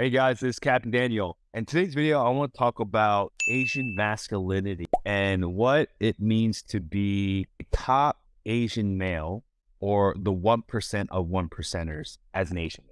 Hey guys, this is Captain Daniel. In today's video, I want to talk about Asian masculinity and what it means to be a top Asian male or the 1% of 1 percenters as an Asian.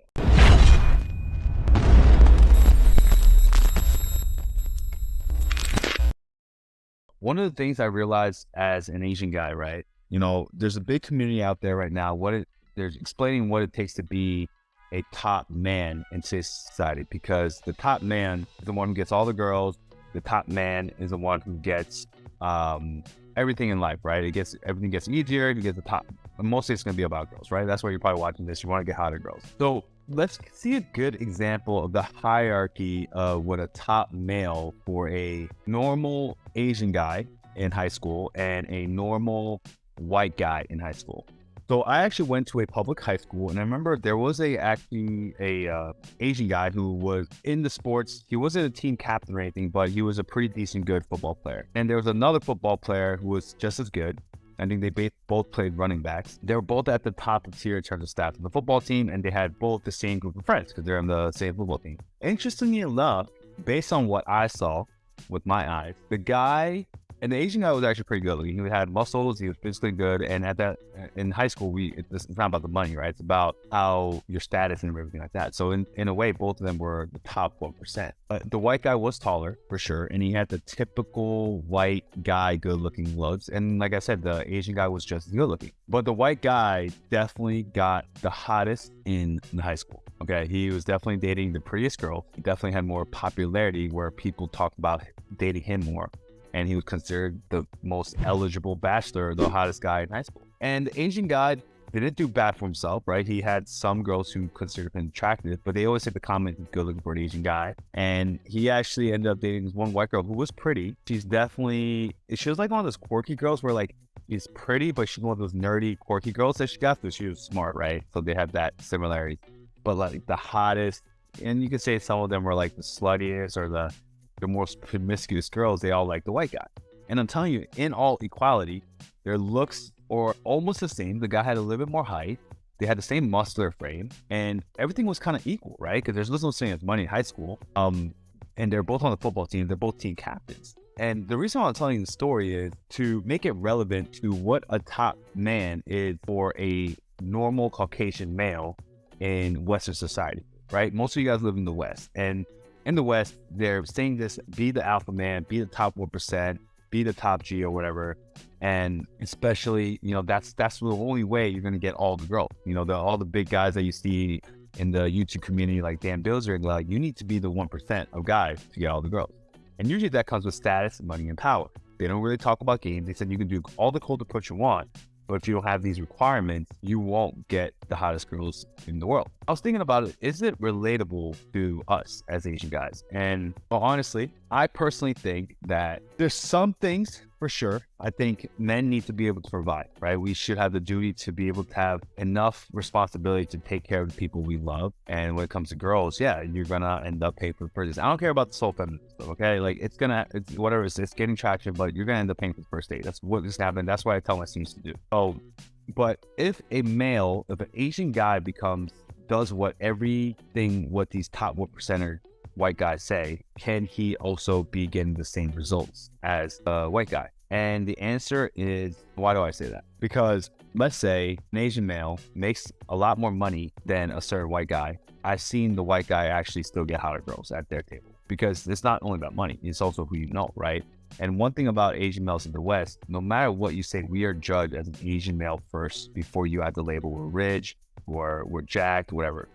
One of the things I realized as an Asian guy, right? You know, there's a big community out there right now. What it, they're explaining what it takes to be a top man in society because the top man is the one who gets all the girls. The top man is the one who gets um, everything in life, right? It gets everything gets easier. You get the top. Mostly, it's going to be about girls, right? That's why you're probably watching this. You want to get hotter girls. So let's see a good example of the hierarchy of what a top male for a normal Asian guy in high school and a normal white guy in high school. So I actually went to a public high school, and I remember there was a actually a uh, Asian guy who was in the sports. He wasn't a team captain or anything, but he was a pretty decent, good football player. And there was another football player who was just as good. I think they both played running backs. They were both at the top of tier in terms of staff of the football team, and they had both the same group of friends because they're on the same football team. Interestingly enough, based on what I saw with my eyes, the guy and the Asian guy was actually pretty good. He had muscles. He was physically good. And at that, in high school, we it's not about the money, right? It's about how your status and everything like that. So in, in a way, both of them were the top one percent. But the white guy was taller for sure, and he had the typical white guy good looking looks. And like I said, the Asian guy was just as good looking. But the white guy definitely got the hottest in the high school. Okay, he was definitely dating the prettiest girl. He definitely had more popularity where people talked about dating him more and he was considered the most eligible bachelor, the hottest guy in high school. And the Asian guy didn't do bad for himself, right? He had some girls who considered him attractive, but they always say the comment, good looking for an Asian guy. And he actually ended up dating this one white girl who was pretty. She's definitely, she was like one of those quirky girls where like, she's pretty, but she's one of those nerdy, quirky girls that she got, so she was smart, right? So they have that similarity. But like the hottest, and you could say some of them were like the sluttiest or the the most promiscuous girls, they all like the white guy. And I'm telling you, in all equality, their looks are almost the same. The guy had a little bit more height. They had the same muscular frame, and everything was kind of equal, right? Because there's no thing as money in high school. Um, and they're both on the football team. They're both team captains. And the reason why I'm telling the story is to make it relevant to what a top man is for a normal Caucasian male in Western society, right? Most of you guys live in the West, and in the West, they're saying this be the alpha man, be the top 1%, be the top G or whatever. And especially, you know, that's that's the only way you're gonna get all the growth. You know, the all the big guys that you see in the YouTube community like Dan Bilzerian, like you need to be the one percent of guys to get all the growth. And usually that comes with status, money, and power. They don't really talk about games. They said you can do all the cold approach you want, but if you don't have these requirements, you won't get the hottest girls in the world. I was thinking about it. Is it relatable to us as Asian guys? And well, honestly, I personally think that there's some things for sure. I think men need to be able to provide, right? We should have the duty to be able to have enough responsibility to take care of the people we love. And when it comes to girls, yeah, you're gonna end up paying for the purchase. I don't care about the soul feminine stuff, okay? Like it's gonna, it's whatever it's, it's getting traction, but you're gonna end up paying for the first date. That's what is happening. That's what I tell my students to do. Oh, but if a male, if an Asian guy becomes does what everything what these top one percenter white guys say, can he also be getting the same results as a white guy? And the answer is, why do I say that? Because let's say an Asian male makes a lot more money than a certain white guy. I've seen the white guy actually still get hotter girls at their table because it's not only about money, it's also who you know, right? And one thing about Asian males in the West, no matter what you say, we are judged as an Asian male first before you add the label we're rich or we're jacked, whatever.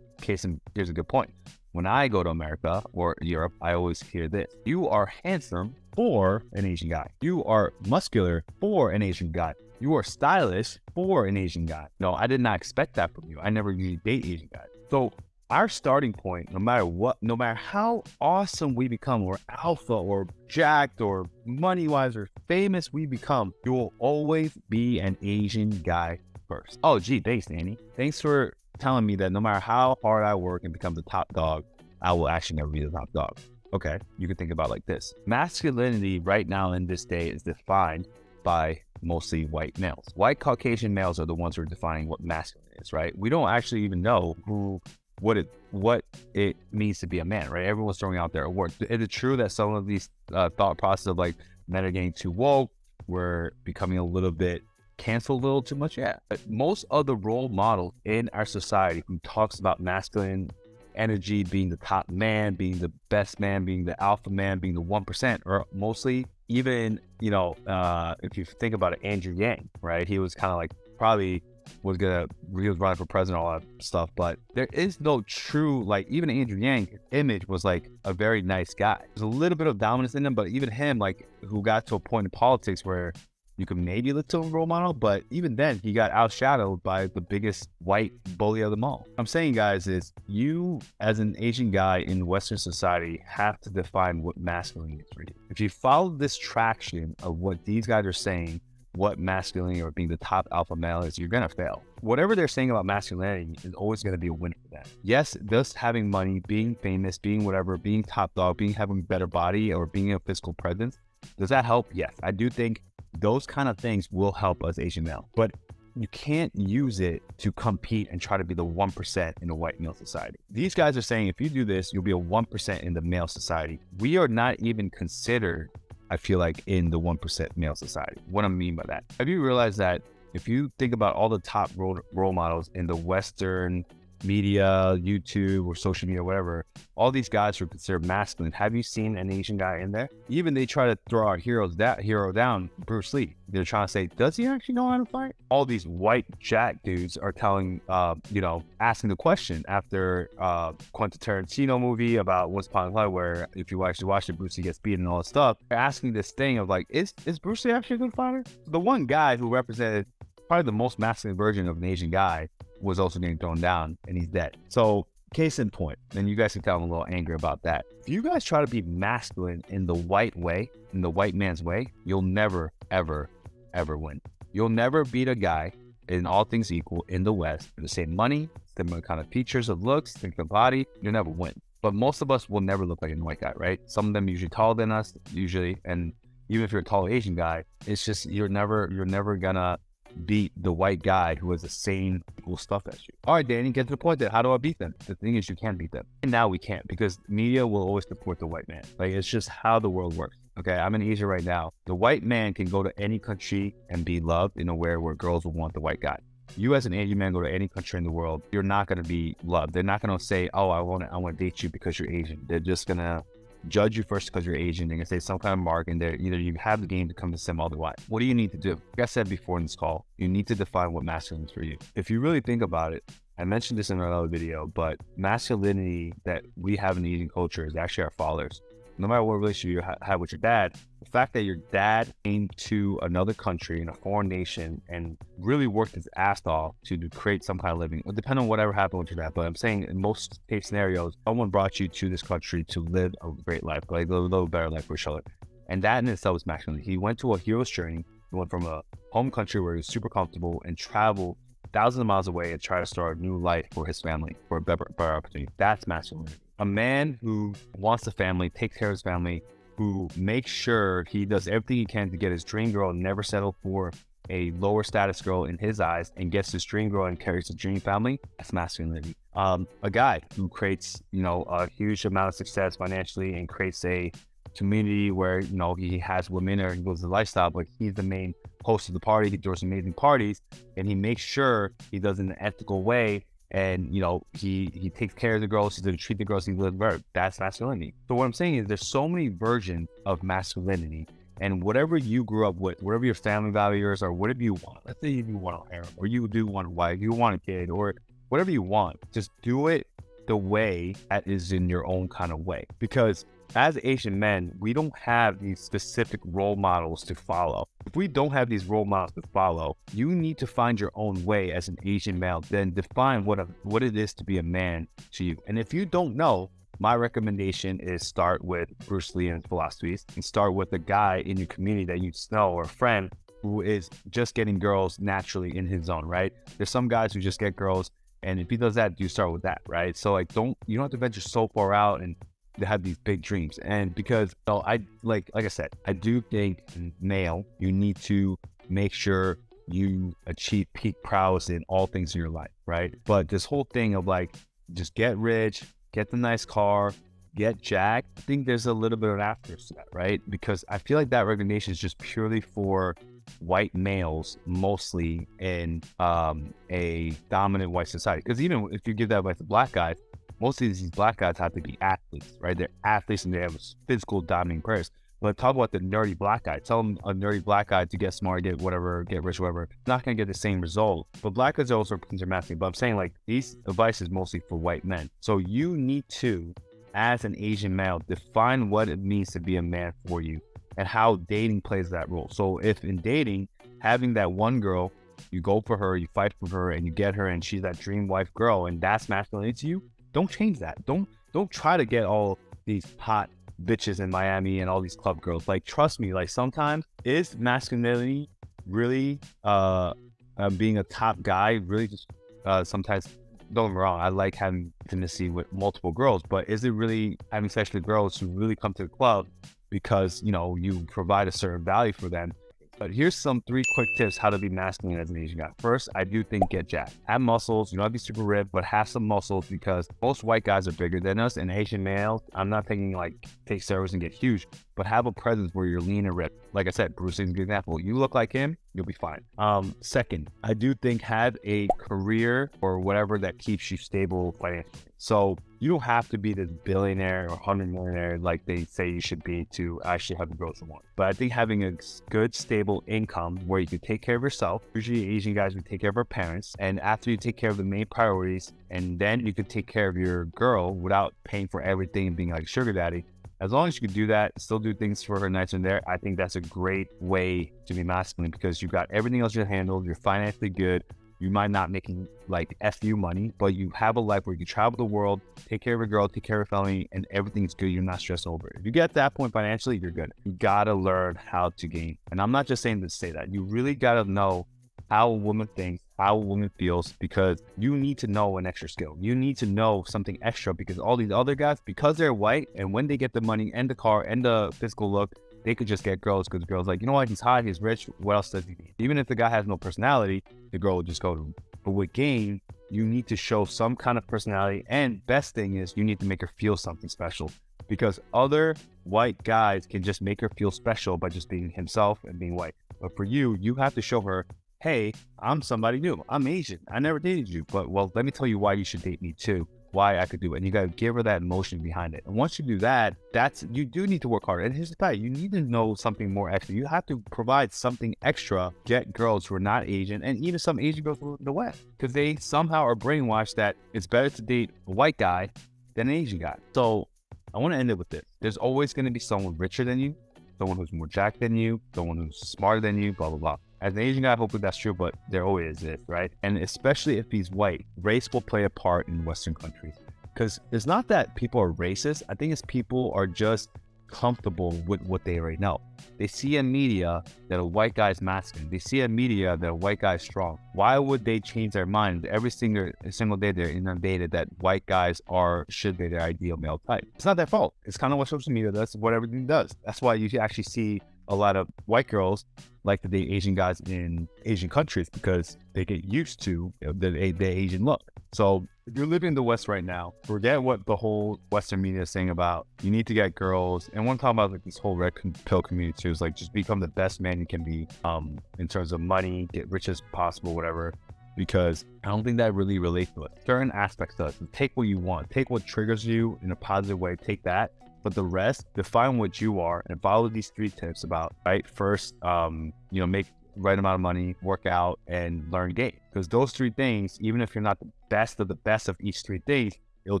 Case in, here's a good point. When I go to America or Europe, I always hear this. You are handsome for an Asian guy. You are muscular for an Asian guy. You are stylish for an Asian guy. No, I did not expect that from you. I never usually date Asian guys. So our starting point, no matter what, no matter how awesome we become, or alpha, or jacked, or money wise, or famous we become, you will always be an Asian guy first. Oh, gee, thanks, Danny. Thanks for telling me that no matter how hard I work and become the top dog, I will actually never be the top dog. Okay, you can think about like this. Masculinity right now in this day is defined by mostly white males. White Caucasian males are the ones who are defining what masculine is, right? We don't actually even know who what it what it means to be a man, right? Everyone's throwing out their awards. Is it true that some of these uh, thought process of like men are getting too woke, we're becoming a little bit canceled a little too much? Yeah. But most of the role models in our society who talks about masculine energy being the top man, being the best man, being the alpha man, being the one percent, or mostly even you know, uh, if you think about it, Andrew Yang, right? He was kind of like probably was gonna he was running for president, all that stuff. But there is no true like even Andrew Yang image was like a very nice guy. There's a little bit of dominance in him, but even him like who got to a point in politics where you could maybe look to a role model, but even then he got outshadowed by the biggest white bully of them all. I'm saying guys is you as an Asian guy in Western society have to define what masculine is for you. If you follow this traction of what these guys are saying, what masculinity or being the top alpha male is, you're gonna fail. Whatever they're saying about masculinity is always gonna be a win for them. Yes, just having money, being famous, being whatever, being top dog, being having a better body, or being a physical presence, does that help? Yes, I do think those kind of things will help us Asian male, but you can't use it to compete and try to be the 1% in a white male society. These guys are saying if you do this, you'll be a 1% in the male society. We are not even considered I feel like, in the 1% male society. What I mean by that, have you realized that if you think about all the top role, role models in the Western media, YouTube or social media, whatever, all these guys are considered masculine. Have you seen an Asian guy in there? Even they try to throw our heroes that hero down, Bruce Lee. They're trying to say, does he actually know how to fight? All these white jack dudes are telling, uh, you know, asking the question after uh, Quentin Tarantino movie about Once Upon a Time, where if you actually watch it, Bruce Lee gets beaten and all this stuff. They're asking this thing of like, is is Bruce Lee actually a good fighter? The one guy who represented probably the most masculine version of an Asian guy was also getting thrown down and he's dead. So case in point, and you guys can tell I'm a little angry about that. If you guys try to be masculine in the white way, in the white man's way, you'll never, ever, ever win. You'll never beat a guy in all things equal in the West with the same money, similar kind of features of looks, think of body, you'll never win. But most of us will never look like a white guy, right? Some of them usually taller than us, usually, and even if you're a tall Asian guy, it's just you're never you're never gonna beat the white guy who has the same cool stuff as you. All right, Danny, get to the point that how do I beat them? The thing is, you can't beat them. And now we can't because media will always support the white man. Like, it's just how the world works. Okay, I'm in Asia right now. The white man can go to any country and be loved in a way where girls will want the white guy. You as an Asian man go to any country in the world, you're not gonna be loved. They're not gonna say, "Oh, I want to, I want to date you because you're Asian." They're just gonna judge you first because you're Asian. They're gonna say some kind of mark, and they're either you have the game to come to some otherwise. What do you need to do? Like I said before in this call, you need to define what masculine is for you. If you really think about it, I mentioned this in another video, but masculinity that we have in the Asian culture is actually our fathers no matter what relationship you ha- have with your dad, the fact that your dad came to another country in a foreign nation and really worked his ass off to, to create some kind of living, depending on whatever happened with your dad. But I'm saying in most case scenarios, someone brought you to this country to live a great life, like a little better life for each other. And that in itself is masculine. He went to a hero's journey. He went from a home country where he was super comfortable and traveled thousands of miles away and try to start a new life for his family, for a better, better opportunity. That's masculinity a man who wants a family, takes care of his family, who makes sure he does everything he can to get his dream girl, never settle for a lower status girl in his eyes, and gets his dream girl and carries a dream family. That's masculinity. Um, a guy who creates, you know, a huge amount of success financially and creates a community where you know he has women or he lives the lifestyle, but he's the main host of the party. He throws amazing parties, and he makes sure he does it in an ethical way and you know he he takes care of the girls he's going to treat the girls he's going to that's masculinity. So what i'm saying is there's so many versions of masculinity and whatever you grew up with whatever your family values or whatever you want let's say you want a harem or you do want a wife you want a kid or whatever you want just do it the way that is in your own kind of way. Because as Asian men, we don't have these specific role models to follow. If we don't have these role models to follow, you need to find your own way as an Asian male, then define what a, what it is to be a man to you. And if you don't know, my recommendation is start with Bruce Lee and philosophies and start with a guy in your community that you know or a friend who is just getting girls naturally in his zone, right? There's some guys who just get girls and if he does that, you start with that, right? So like don't you don't have to venture so far out and to have these big dreams. And because so I like like I said, I do think male, you need to make sure you achieve peak prowess in all things in your life, right? But this whole thing of like just get rich, get the nice car, get jacked. I think there's a little bit of after that, right? Because I feel like that recognition is just purely for white males, mostly in um, a dominant white society. Because even if you give that advice to black guys, most of these black guys have to be athletes, right? They're athletes and they have physical dominating players. But talk about the nerdy black guy. Tell them a nerdy black guy to get smart, get whatever, get rich, whatever. Not gonna get the same result. But black guys are also considered masculine. But I'm saying like these advice is mostly for white men. So you need to, as an Asian male, define what it means to be a man for you and how dating plays that role. So if in dating, having that one girl, you go for her, you fight for her, and you get her, and she's that dream wife girl, and that's masculinity to you, don't change that. Don't don't try to get all these hot bitches in Miami and all these club girls. Like, trust me, like sometimes is masculinity really uh, uh being a top guy really just uh sometimes don't get me wrong, I like having intimacy with multiple girls, but is it really having sex with girls who really come to the club because you know you provide a certain value for them but here's some three quick tips how to be masculine as an Asian guy. First, I do think get jacked. Have muscles. You don't have to be super ripped, but have some muscles because most white guys are bigger than us. And Asian males, I'm not thinking like take steroids and get huge, but have a presence where you're lean and ripped. Like I said, Bruce is a good example. You look like him, you'll be fine. Um, second, I do think have a career or whatever that keeps you stable financially. So you don't have to be this billionaire or hundred millionaire like they say you should be to actually have the growth you want. But I think having a good, stable income where you can take care of yourself. Usually Asian guys would take care of our parents. And after you take care of the main priorities, and then you could take care of your girl without paying for everything and being like sugar daddy. As long as you can do that, still do things for her nights and there, I think that's a great way to be masculine because you've got everything else you handled. You're financially good. You might not making like FU money, but you have a life where you can travel the world, take care of a girl, take care of a family, and everything's good. You're not stressed over it. If you get that point financially, you're good. You gotta learn how to gain. And I'm not just saying to say that. You really gotta know how a woman thinks, how a woman feels, because you need to know an extra skill. You need to know something extra because all these other guys, because they're white, and when they get the money and the car and the physical look, they could just get girls because girl's like, you know what, he's hot, he's rich, what else does he need? Even if the guy has no personality, the girl will just go to him. But with game, you need to show some kind of personality. And best thing is you need to make her feel something special because other white guys can just make her feel special by just being himself and being white. But for you, you have to show her, hey, I'm somebody new. I'm Asian. I never dated you. But well, let me tell you why you should date me too why I could do it. And you got to give her that emotion behind it. And once you do that, that's you do need to work harder. And here's the fact: you need to know something more extra. You have to provide something extra. Get girls who are not Asian, and even some Asian girls from the West, because they somehow are brainwashed that it's better to date a white guy than an Asian guy. So I want to end it with this: there's always going to be someone richer than you, someone who's more jacked than you, someone who's smarter than you, blah blah blah. As an Asian guy, hopefully that's true, but there always is, right? And especially if he's white, race will play a part in Western countries. Because it's not that people are racist. I think it's people are just comfortable with what they already know. They see a media that a white guy is masculine. They see a media that a white guy is strong. Why would they change their mind every single single day? They're inundated that white guys are should be their ideal male type. It's not their fault. It's kind of what social media does. What everything does. That's why you actually see a lot of white girls like to date Asian guys in Asian countries because they get used to the, the Asian look. So if you're living in the West right now, forget what the whole Western media is saying about you need to get girls. And one time about like this whole red pill community too is like just become the best man you can be um, in terms of money, get rich as possible, whatever. Because I don't think that really relates to it. Certain aspects does. Take what you want. Take what triggers you in a positive way. Take that but the rest define what you are and follow these three tips about right first um you know make right amount of money work out and learn game because those three things even if you're not the best of the best of each three things it'll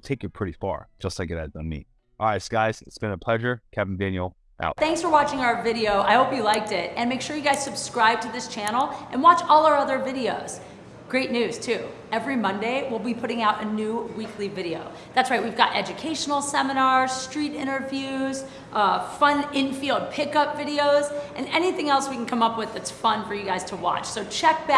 take you pretty far just like it has done me all right guys it's been a pleasure kevin daniel out. Thanks for watching our video. I hope you liked it. And make sure you guys subscribe to this channel and watch all our other videos. Great news too. Every Monday, we'll be putting out a new weekly video. That's right, we've got educational seminars, street interviews, uh, fun infield pickup videos, and anything else we can come up with that's fun for you guys to watch. So check back.